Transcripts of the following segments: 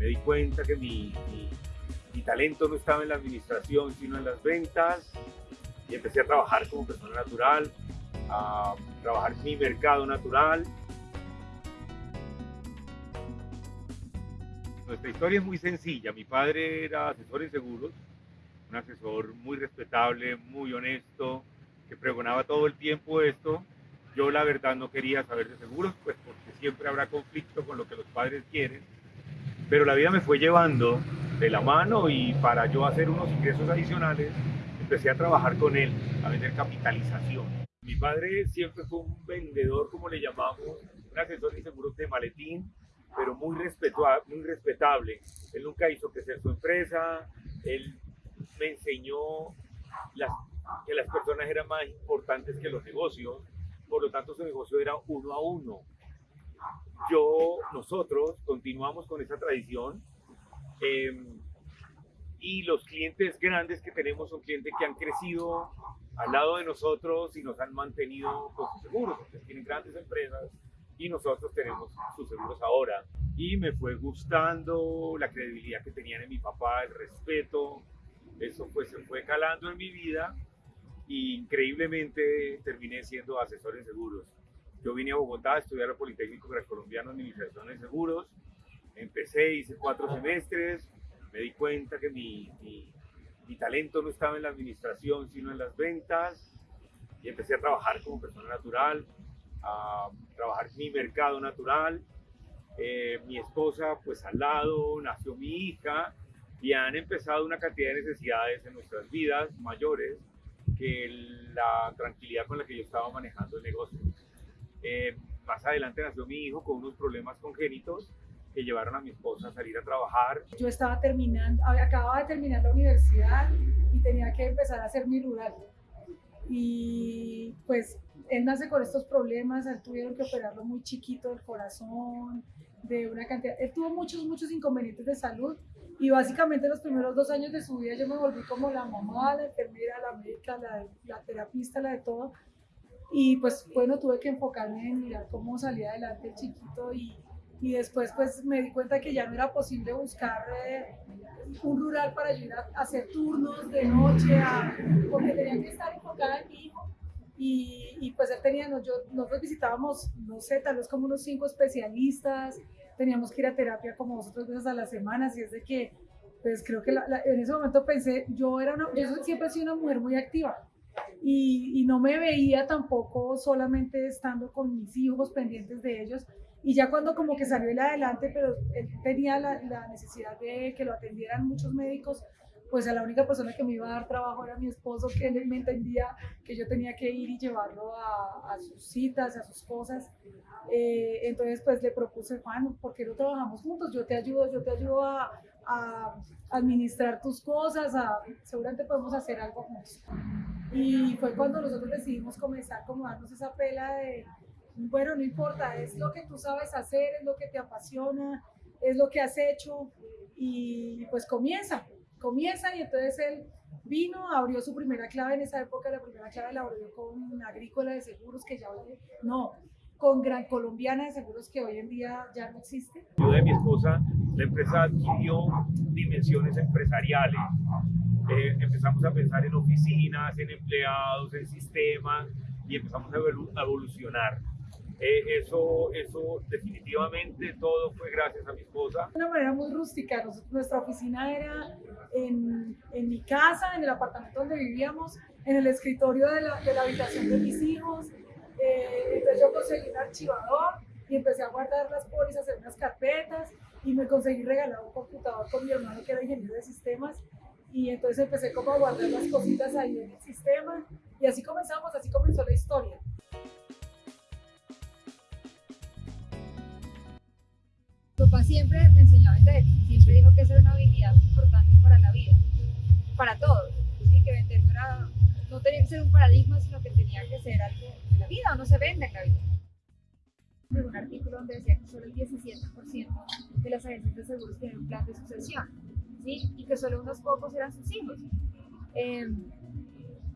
me di cuenta que mi, talento no estaba en la administración, sino en las ventas, y empecé a trabajar como persona natural, a trabajar mi mercado natural. Nuestra historia es muy sencilla. Mi padre era asesor en seguros, un asesor muy respetable, muy honesto, que pregonaba todo el tiempo esto. Yo la verdad no quería saber de seguros, pues porque siempre habrá conflicto con lo que los padres quieren. Pero la vida me fue llevando de la mano y para yo hacer unos ingresos adicionales, empecé a trabajar con él, a vender capitalización. Mi padre siempre fue un vendedor, como le llamamos, un asesor de seguros de maletín, pero muy, muy respetable. Él nunca hizo crecer su empresa, él me enseñó las que las personas eran más importantes que los negocios, por lo tanto su negocio era uno a uno. Yo, nosotros continuamos con esa tradición em, y los clientes grandes que tenemos son clientes que han crecido al lado de nosotros y nos han mantenido con sus seguros, porque tienen grandes empresas y nosotros tenemos sus seguros ahora. Y me fue gustando la credibilidad que tenían en mi papá, el respeto, eso pues se fue calando en mi vida increíblemente terminé siendo asesor en seguros. Yo vine a Bogotá a estudiar el Politécnico Colombiano en Administración de Seguros. Empecé, hice cuatro semestres, me di cuenta que mi, mi, talento no estaba en la administración, sino en las ventas. Y empecé a trabajar como persona natural, a trabajar mi mercado natural. Eh, mi esposa, pues al lado, nació mi hija y han empezado una cantidad de necesidades en nuestras vidas mayores que la tranquilidad con la que yo estaba manejando el negocio. Eh, más adelante nació mi hijo con unos problemas congénitos que llevaron a mi esposa a salir a trabajar. Yo estaba terminando, acababa de terminar la universidad y tenía que empezar a hacer mi rural. Y pues él nace con estos problemas, él tuvieron que operarlo muy chiquito del corazón, de una cantidad, él tuvo muchos, muchos inconvenientes de salud y básicamente los primeros dos años de su vida yo me volví como la mamá, la enfermera, la médica, la, la terapista, la de todo. Y pues bueno, tuve que enfocarme en mirar cómo salía adelante el chiquito y, y después pues me di cuenta que ya no era posible buscar eh, un rural para ir a, hacer turnos de noche, porque tenía que estar enfocada en mi hijo. Y, y pues él tenía, yo, nosotros visitábamos, no sé, tal vez como unos cinco especialistas, teníamos que ir a terapia como dos o tres veces a la semana, así es de que, pues creo que en ese momento pensé, yo era una, yo siempre he sido una mujer muy activa y, y, no me veía tampoco solamente estando con mis hijos pendientes de ellos y ya cuando como que salió él adelante, pero él tenía la, la necesidad de que lo atendieran muchos médicos, pues a la única persona que me iba a dar trabajo era mi esposo, que él me entendía que yo tenía que ir y llevarlo a, a sus citas, a sus cosas. Eh, entonces, pues le propuse, Juan, ¿por qué no trabajamos juntos? Yo te ayudo, yo te ayudo a, a administrar tus cosas, a, seguramente podemos hacer algo juntos. Y fue cuando nosotros decidimos comenzar como darnos esa pela de, bueno, no importa, es lo que tú sabes hacer, es lo que te apasiona, es lo que has hecho y pues comienza comienza y entonces él vino, abrió su primera clave en esa época, la primera clave la abrió con Agrícola de Seguros, que ya hoy, no, con Gran Colombiana de Seguros, que hoy en día ya no existe. Yo de mi esposa, la empresa adquirió dimensiones empresariales. Empezamos a pensar en oficinas, en empleados, en sistemas y empezamos a evolucionar. Eh, eso, eso definitivamente todo fue gracias a mi esposa. De una manera muy rústica, nuestra oficina era en, en, mi casa, en el apartamento donde vivíamos, en el escritorio de la, de la habitación de mis hijos. Eh, entonces yo conseguí un archivador y empecé a guardar las pólizas en unas carpetas y me conseguí regalar un computador con mi hermano que era ingeniero de sistemas y entonces empecé como a guardar las cositas ahí en el sistema y así comenzamos, así comenzó la historia. papá siempre me enseñó a vender, siempre dijo que esa era una habilidad importante para la vida, para todos, ¿sí? que vender no, era, no tenía que ser un paradigma, sino que tenía que ser algo de la vida, o no se vende en la vida. un artículo donde decía que solo el 17% de las agencias de seguros tienen un plan de sucesión, y que solo unos pocos eran sus hijos. Em,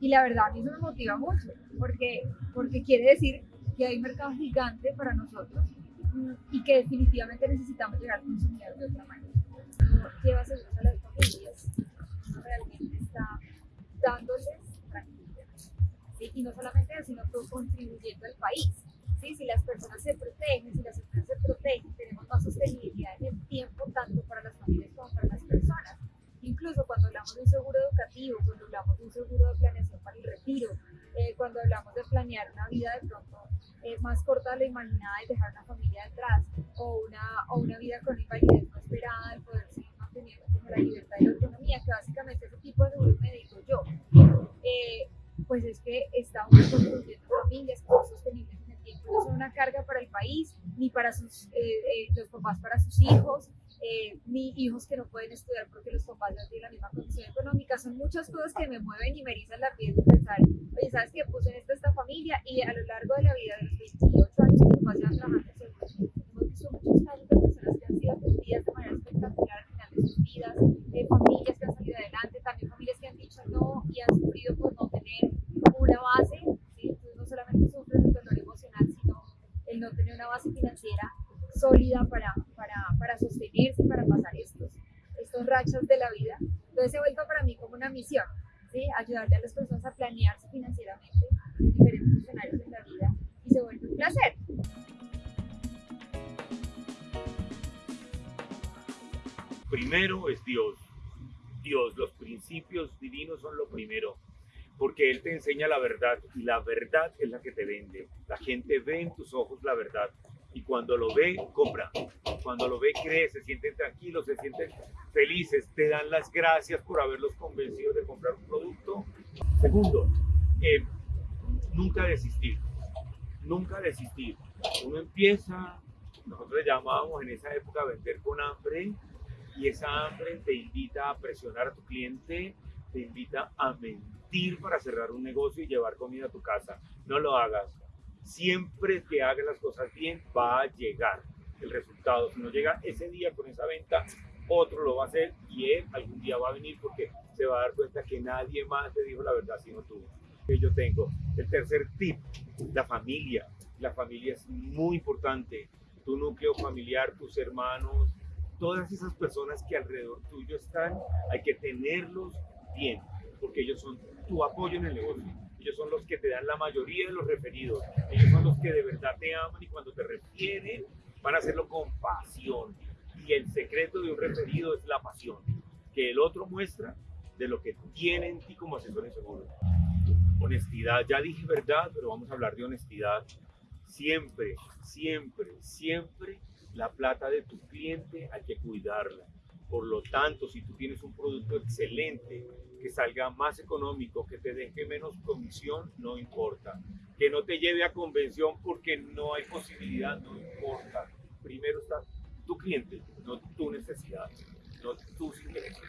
y la verdad, a mí eso me motiva mucho, porque, porque quiere decir que hay un mercado gigante para nosotros mm, y que definitivamente necesitamos llegar a consumir de otra manera. Lleva seguros a las familias, realmente está dándoles tranquilidad. Y no solamente eso, sino todo contribuyendo al país. ¿sí? Si las personas se protegen, si las empresas se protegen, tenemos más sostenibilidad en el tiempo planear una vida de pronto eh, más corta de lo imaginada y dejar una familia detrás, o una, o una vida con invalidez no esperada, el poder seguir manteniendo como la libertad y la autonomía, que básicamente ese tipo de seguro me digo yo. Eh, pues es que estamos construyendo familias que son sostenibles en el tiempo, no son una carga para el país, ni para sus, los papás para sus hijos, eh, ni hijos que no pueden estudiar porque los papás no tienen la misma condición económica. Son muchas cosas que me mueven y me erizan la piel de pensar, oye, ¿sabes qué? Puse en esta, esta familia y a lo largo de la vida de los 28 años que mi papá llevan trabajando visto muchos casos de personas que han sido atendidas de manera espectacular al final de sus vidas, eh, familias que han salido adelante, también familias que han dicho no y han sufrido por no tener una base, ¿sí? No solamente sufren el dolor emocional, sino el no tener una base financiera sólida para, para, sostenerse y para pasar estos, estos rachas de la vida. Entonces se vuelto para mí como una misión, ¿sí? ayudarle a las personas a planearse financieramente en diferentes escenarios de la vida y se vuelve un placer. Primero es Dios. Dios, los principios divinos son lo primero, porque Él te enseña la verdad y la verdad es la que te vende. La gente ve en tus ojos la verdad y cuando lo ve, compra. Cuando lo ve, cree, se sienten tranquilos, se sienten felices, te dan las gracias por haberlos convencido de comprar un producto. Segundo, eh, nunca desistir, nunca desistir. Uno empieza, nosotros le llamábamos en esa época a vender con hambre y esa hambre te invita a presionar a tu cliente, te invita a mentir para cerrar un negocio y llevar comida a tu casa. No lo hagas siempre que haga las cosas bien va a llegar el resultado. Si no llega ese día con esa venta, otro lo va a hacer y él algún día va a venir porque se va a dar cuenta que nadie más le dijo la verdad sino tú. Que yo tengo. El tercer tip, la familia. La familia es muy importante. Tu núcleo familiar, tus hermanos, todas esas personas que alrededor tuyo están, hay que tenerlos bien, porque ellos son tu apoyo en el negocio ellos son los que te dan la mayoría de los referidos, ellos son los que de verdad te aman y cuando te refieren van a hacerlo con pasión. Y el secreto de un referido es la pasión que el otro muestra de lo que tiene en ti como asesor en seguro. Honestidad, ya dije verdad, pero vamos a hablar de honestidad. Siempre, siempre, siempre la plata de tu cliente hay que cuidarla. Por lo tanto, si tú tienes un producto excelente, que salga más económico, que te deje menos comisión, no importa. Que no te lleve a convención porque no hay posibilidad, no importa. Primero está tu cliente, no tu necesidad, no tus ingresos.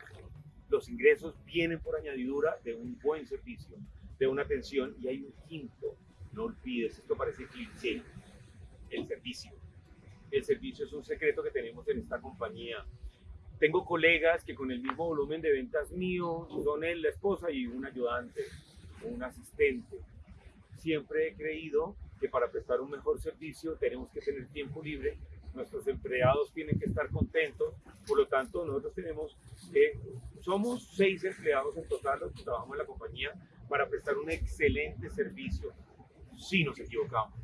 Los ingresos vienen por añadidura de un buen servicio, de una atención y hay un quinto. No olvides, esto parece cliché, el servicio. El servicio es un secreto que tenemos en esta compañía tengo colegas que con el mismo volumen de ventas mío son él, la esposa y un ayudante un asistente. Siempre he creído que para prestar un mejor servicio tenemos que tener tiempo libre, nuestros empleados tienen que estar contentos, por lo tanto nosotros tenemos, eh, somos seis empleados en total los que trabajamos en la compañía para prestar un excelente servicio. Sí nos equivocamos,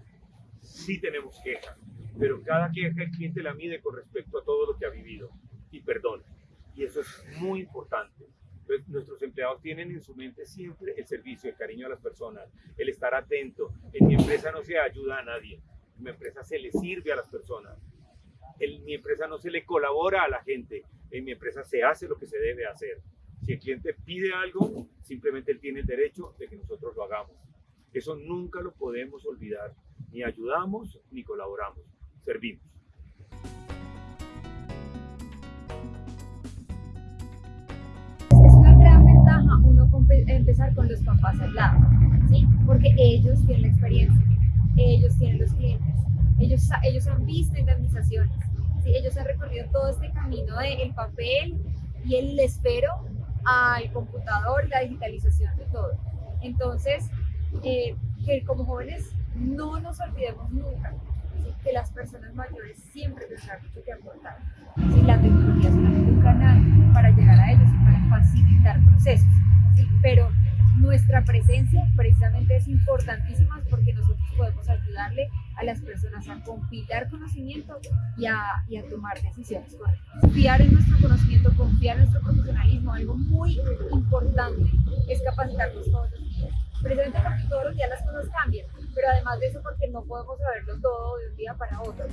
sí tenemos quejas, pero cada queja el cliente la mide con respecto a todo lo que ha vivido y perdón. Y eso es muy importante. Nuestros empleados tienen en su mente siempre el servicio, el cariño a las personas, el estar atento. En mi empresa no se ayuda a nadie, en mi empresa se le sirve a las personas. En mi empresa no se le colabora a la gente, en mi empresa se hace lo que se debe hacer. Si el cliente pide algo, simplemente él tiene el derecho de que nosotros lo hagamos. Eso nunca lo podemos olvidar. Ni ayudamos ni colaboramos, servimos. Empezar con los papás al lado, ¿sí? Porque ellos tienen la experiencia, ellos tienen los clientes, ellos, ellos han visto indemnizaciones, ¿sí? ellos han recorrido todo este camino del papel y el espero al computador, la digitalización de todo. Entonces, eh, que como jóvenes no nos olvidemos nunca que las personas mayores siempre tendrán mucho que aportar. ¿sí? La tecnología es un presencia precisamente es importantísima porque nosotros podemos ayudarle a las personas a compilar conocimiento y a, y a tomar decisiones correctas. Confiar en nuestro conocimiento, confiar en nuestro profesionalismo, algo muy importante es capacitarnos todos los días. Precisamente porque todos los días las cosas cambian, pero además de eso porque no podemos saberlo todo de un día para otro.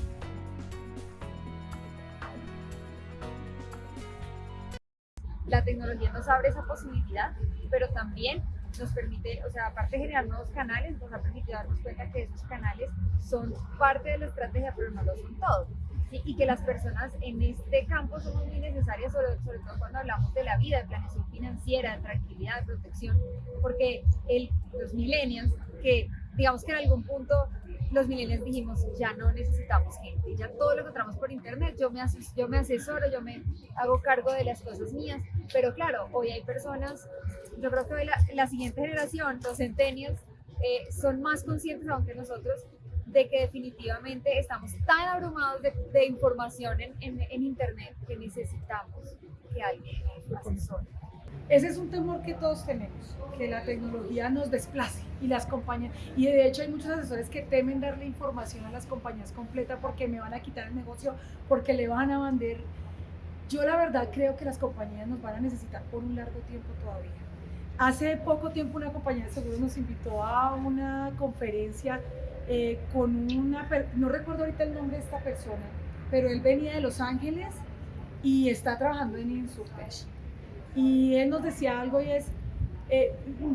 La tecnología nos abre esa posibilidad, pero también nos permite, o sea, aparte de generar nuevos canales, nos ha permitido darnos cuenta que esos canales son parte de la estrategia, pero no lo son todos. Y que las personas en este campo son muy necesarias, sobre, sobre todo cuando hablamos de la vida, de planeación financiera, de tranquilidad, de protección, porque el, los millennials, que digamos que en algún punto los millennials dijimos, ya no necesitamos gente, ya todo lo encontramos por internet, yo me, yo me asesoro, yo me hago cargo de las cosas mías, pero claro, hoy hay personas, yo creo que hoy la, la siguiente generación, los centennials, eh, son más conscientes aún que nosotros de que definitivamente estamos tan abrumados de, de información en, en, en, internet que necesitamos que alguien asesore. Ese es un temor que todos tenemos, que la tecnología nos desplace y las compañías, y de hecho hay muchos asesores que temen darle información a las compañías completa porque me van a quitar el negocio, porque le van a vender. Yo la verdad creo que las compañías nos van a necesitar por un largo tiempo todavía. Hace poco tiempo una compañía de seguros nos invitó a una conferencia eh, con una, no recuerdo ahorita el nombre de esta persona, pero él venía de Los Ángeles y está trabajando en Insurtech y él nos decía algo y es, eh,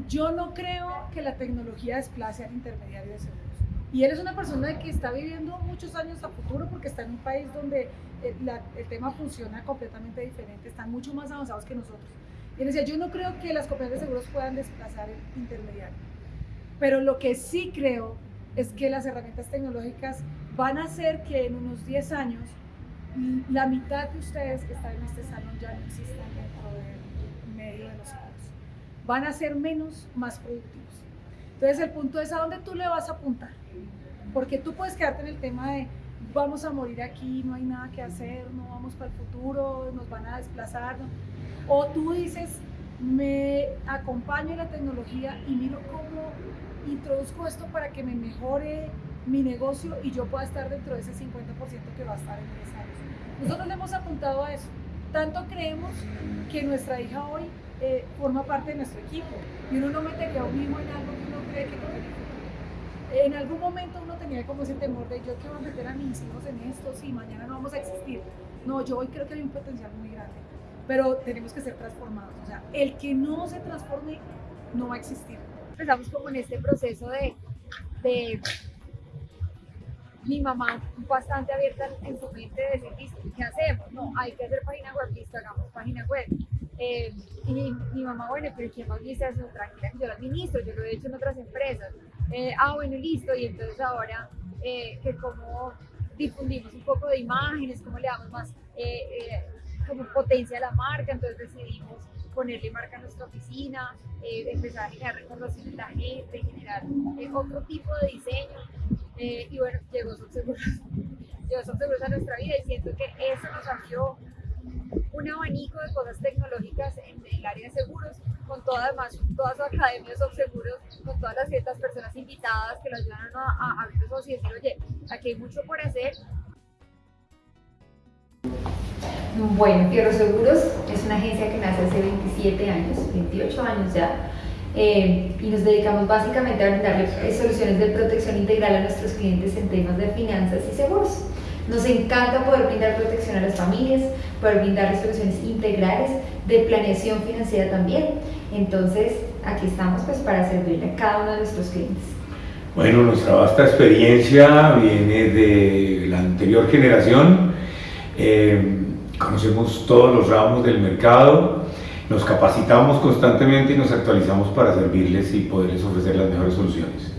yo no creo que la tecnología desplace al intermediario de seguros. Y él es una persona que está viviendo muchos años a futuro porque está en un país donde el, la, el tema funciona completamente diferente, están mucho más avanzados que nosotros. Y él decía, yo no creo que las compañías de seguros puedan desplazar el intermediario. Pero lo que sí creo es que las herramientas tecnológicas van a hacer que en unos 10 años la mitad de ustedes que están en este salón ya no existan dentro de Van a ser menos, más productivos. Entonces el punto es a dónde tú le vas a apuntar. Porque tú puedes quedarte en el tema de vamos a morir aquí, no hay nada que hacer, no vamos para el futuro, nos van a desplazar. O tú dices, me acompaño en la tecnología y miro cómo introduzco esto para que me mejore mi negocio y yo pueda estar dentro de ese 50% que va a estar en 10 años. Nosotros le hemos apuntado a eso. Tanto creemos que nuestra hija hoy eh, forma parte de nuestro equipo y uno no metería a un hijo en algo que uno cree que no. En algún momento uno tenía como ese temor de yo quiero meter a mis hijos en esto, sí, mañana no vamos a existir. No, yo hoy creo que hay un potencial muy grande, pero tenemos que ser transformados. O sea, el que no se transforme no va a existir. Empezamos como en este proceso de, de mi mamá bastante abierta en su mente de decir, ¿qué hacemos? No, hay que hacer página web, listo, hagamos página web. Eh, y mi, mamá, bueno, pero ¿quién administra eso? Tranquila, yo lo administro, yo lo he hecho en otras empresas. Eh, ah, bueno, listo, y entonces ahora eh, que como difundimos un poco de imágenes, cómo le damos más eh, como potencia a la marca, entonces decidimos ponerle marca a nuestra oficina, empezar a generar reconocimiento en la gente, generar otro tipo de diseño eh, y bueno, llegó Subseguros, llegó Subseguros a nuestra vida y siento que eso nos abrió un abanico de cosas tecnológicas en el área de seguros, con toda, además, toda su academia de Subseguros, con todas las ciertas personas invitadas que lo ayudan a, abrir los y decir, oye, aquí hay mucho por hacer. Bueno, Fierro Seguros es una agencia que nace hace 27 años, 28 años ya, eh, y nos dedicamos básicamente a brindarle soluciones de protección integral a nuestros clientes en temas de finanzas y seguros. Nos encanta poder brindar protección a las familias, poder brindarles soluciones integrales de planeación financiera también. Entonces, aquí estamos pues para servirle a cada uno de nuestros clientes. Bueno, nuestra vasta experiencia viene de la anterior generación. Eh, conocemos todos los ramos del mercado, nos capacitamos constantemente y nos actualizamos para servirles y poderles ofrecer las mejores soluciones.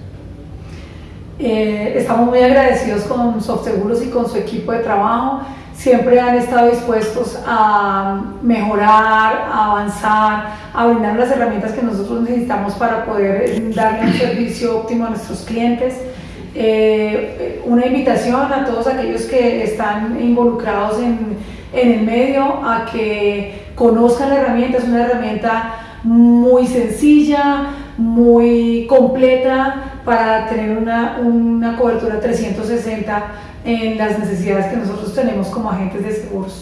Eh, estamos muy agradecidos con SoftSeguros y con su equipo de trabajo. Siempre han estado dispuestos a mejorar, a avanzar, a brindar las herramientas que nosotros necesitamos para poder darle un servicio óptimo a nuestros clientes. Eh, una invitación a todos aquellos que están involucrados en, en el medio a que conozcan la herramienta, es una herramienta muy sencilla, muy completa para tener una, una cobertura 360 en las necesidades que nosotros tenemos como agentes de seguros.